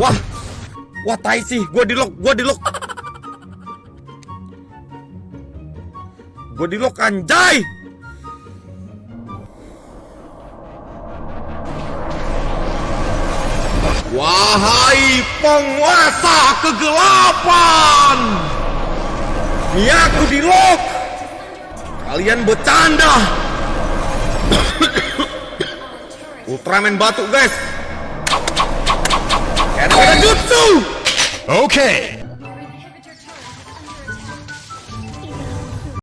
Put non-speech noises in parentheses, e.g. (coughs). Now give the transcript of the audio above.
Wah, wah tai sih, gua di lock, gua di lock. Gua di lock anjay. Wahai penguasa kegelapan, ini aku di lock. Kalian bercanda. (coughs) Ultraman batuk guys. Okay.